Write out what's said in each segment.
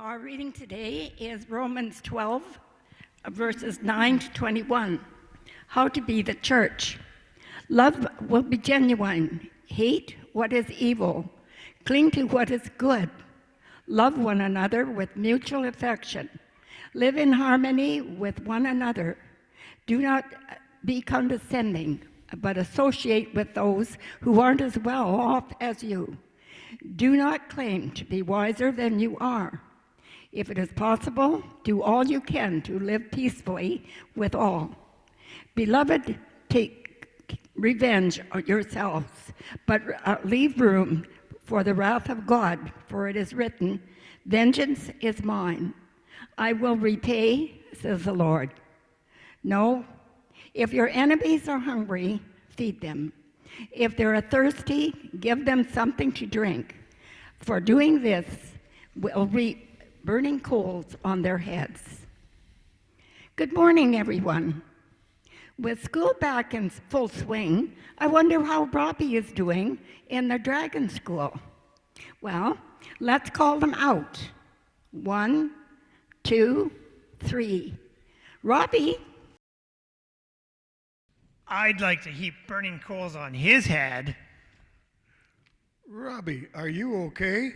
Our reading today is Romans 12, verses 9 to 21. How to be the church. Love will be genuine. Hate what is evil. Cling to what is good. Love one another with mutual affection. Live in harmony with one another. Do not uh, be condescending, but associate with those who aren't as well off as you. Do not claim to be wiser than you are. If it is possible, do all you can to live peacefully with all. Beloved, take revenge on yourselves, but uh, leave room for the wrath of God, for it is written, Vengeance is mine. I will repay, says the Lord. No, if your enemies are hungry, feed them. If they're thirsty, give them something to drink. For doing this will reap burning coals on their heads. Good morning, everyone. With school back in full swing, I wonder how Robbie is doing in the Dragon School. Well, let's call them out. One, two, three. Robbie, I'd like to heap burning coals on his head. Robbie, are you okay?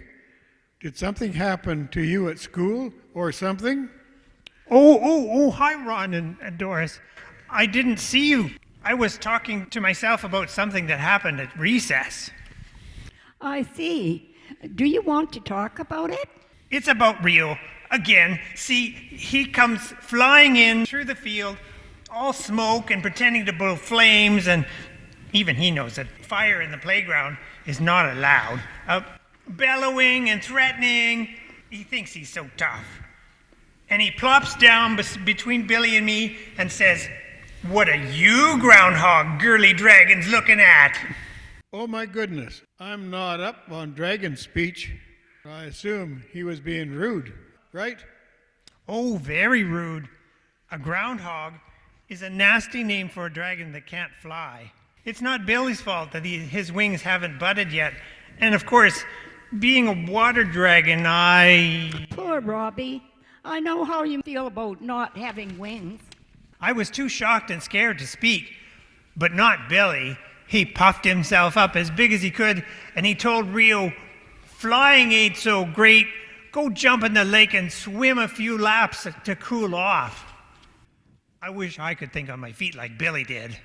Did something happen to you at school or something? Oh, oh, oh, hi, Ron and, and Doris. I didn't see you. I was talking to myself about something that happened at recess. I see. Do you want to talk about it? It's about Rio. Again, see, he comes flying in through the field, all smoke and pretending to blow flames, and even he knows that fire in the playground is not allowed. Uh, bellowing and threatening. He thinks he's so tough. And he plops down bes- between Billy and me and says, What are you, groundhog girly dragons, looking at? Oh my goodness, I'm not up on dragon speech. I assume he was being rude, right? Oh, very rude. A groundhog is a nasty name for a dragon that can't fly. It's not Billy's fault that he, his wings haven't budded yet. And of course, being a water dragon, I. Poor Robbie. I know how you feel about not having wings. I was too shocked and scared to speak, but not Billy. He puffed himself up as big as he could, and he told Rio, Flying ain't so great. Go jump in the lake and swim a few laps to cool off. I wish I could think on my feet like Billy did.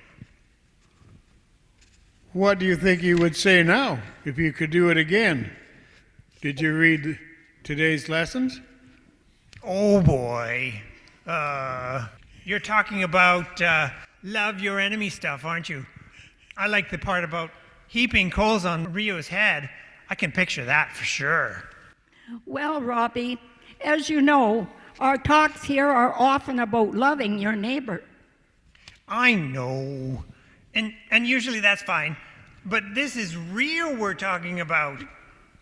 What do you think you would say now if you could do it again? Did you read today's lessons? Oh boy. Uh, you're talking about uh, love your enemy stuff, aren't you? I like the part about heaping coals on Rio's head. I can picture that for sure. Well, Robbie, as you know, our talks here are often about loving your neighbor. I know. And, and usually that's fine. But this is real we're talking about.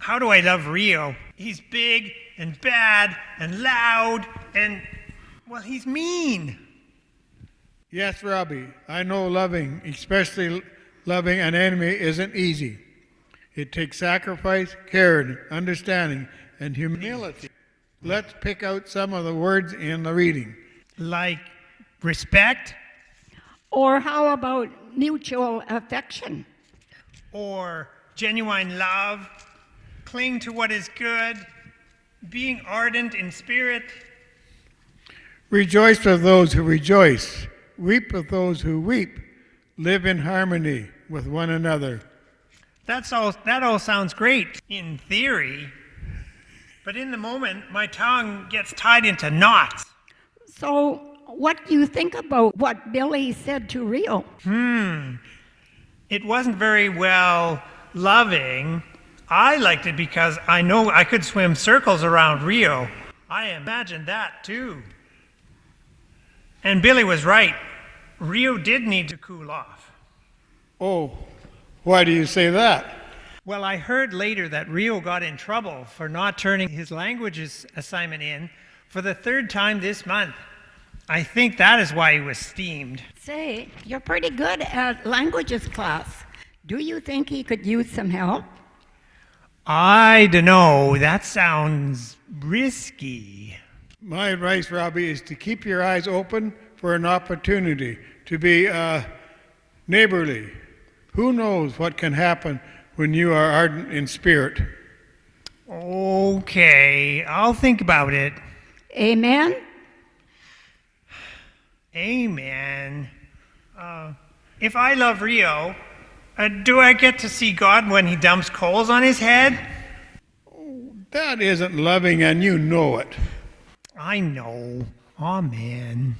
How do I love Rio? He's big and bad and loud and, well, he's mean. Yes, Robbie, I know loving, especially loving an enemy, isn't easy. It takes sacrifice, care, understanding, and humility. Let's pick out some of the words in the reading. Like respect Or how about mutual affection? or genuine love, cling to what is good, being ardent in spirit. Rejoice with those who rejoice, weep with those who weep, live in harmony with one another. That's all, that all sounds great in theory, but in the moment, my tongue gets tied into knots. So, what do you think about what Billy said to Rio? Hmm. It wasn't very well loving. I liked it because I know I could swim circles around Rio. I imagined that too. And Billy was right. Rio did need to cool off. Oh, why do you say that? Well, I heard later that Rio got in trouble for not turning his languages assignment in for the third time this month. I think that is why he was steamed. Say, you're pretty good at languages class. Do you think he could use some help? I don't know. That sounds risky. My advice, Robbie, is to keep your eyes open for an opportunity to be uh, neighborly. Who knows what can happen when you are ardent in spirit? Okay, I'll think about it. Amen? Amen. Uh, if I love Rio, uh, do I get to see God when he dumps coals on his head? That isn't loving, and you know it. I know. Amen.